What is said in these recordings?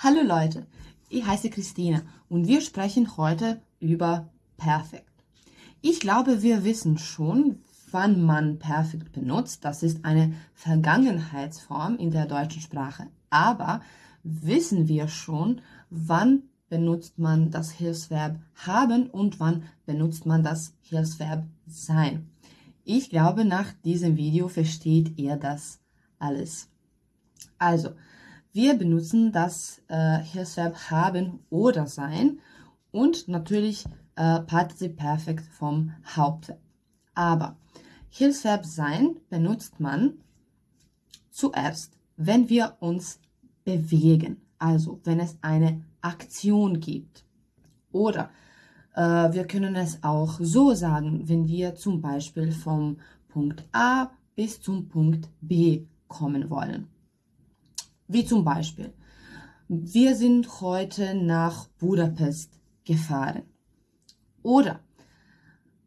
Hallo Leute, ich heiße Christine und wir sprechen heute über Perfekt. Ich glaube, wir wissen schon, wann man Perfekt benutzt. Das ist eine Vergangenheitsform in der deutschen Sprache. Aber wissen wir schon, wann benutzt man das Hilfsverb haben und wann benutzt man das Hilfsverb sein? Ich glaube, nach diesem Video versteht ihr das alles. Also, wir benutzen das äh, Hilfsverb haben oder sein und natürlich äh, Partizip Perfekt vom Hauptverb. Aber Hilfsverb sein benutzt man zuerst, wenn wir uns bewegen, also wenn es eine Aktion gibt. Oder äh, wir können es auch so sagen, wenn wir zum Beispiel vom Punkt A bis zum Punkt B kommen wollen. Wie zum Beispiel, wir sind heute nach Budapest gefahren. Oder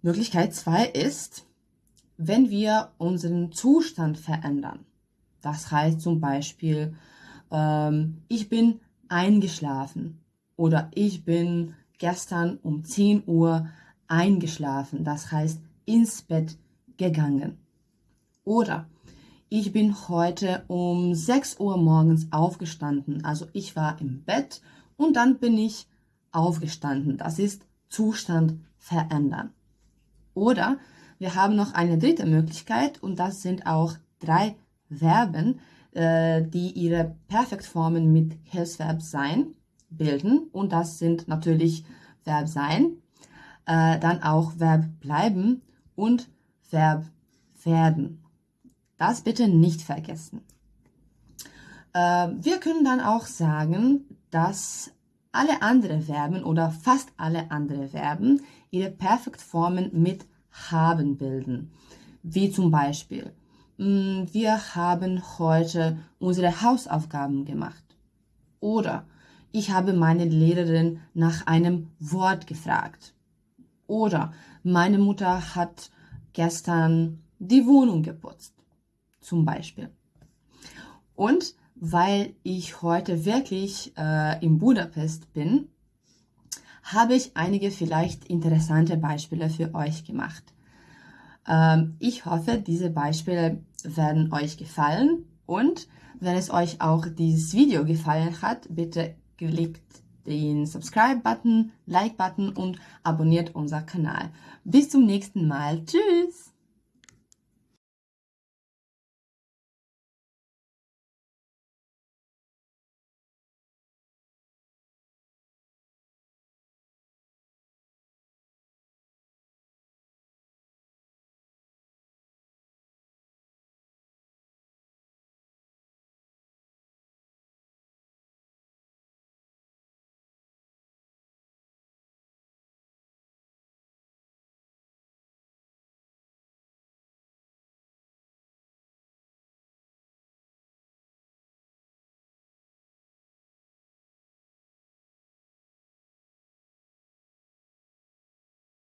Möglichkeit 2 ist, wenn wir unseren Zustand verändern. Das heißt zum Beispiel, ähm, ich bin eingeschlafen oder ich bin gestern um 10 Uhr eingeschlafen. Das heißt ins Bett gegangen. Oder ich bin heute um 6 Uhr morgens aufgestanden. Also ich war im Bett und dann bin ich aufgestanden. Das ist Zustand verändern. Oder wir haben noch eine dritte Möglichkeit und das sind auch drei Verben, äh, die ihre Perfektformen mit Hilfsverb sein bilden. Und das sind natürlich Verb sein, äh, dann auch Verb bleiben und Verb werden. Das bitte nicht vergessen. Äh, wir können dann auch sagen, dass alle anderen Verben oder fast alle anderen Verben ihre Perfektformen mit haben bilden. Wie zum Beispiel, mm, wir haben heute unsere Hausaufgaben gemacht. Oder ich habe meine Lehrerin nach einem Wort gefragt. Oder meine Mutter hat gestern die Wohnung geputzt zum Beispiel. Und weil ich heute wirklich äh, in Budapest bin, habe ich einige vielleicht interessante Beispiele für euch gemacht. Ähm, ich hoffe, diese Beispiele werden euch gefallen und wenn es euch auch dieses Video gefallen hat, bitte klickt den Subscribe-Button, Like-Button und abonniert unser Kanal. Bis zum nächsten Mal. Tschüss!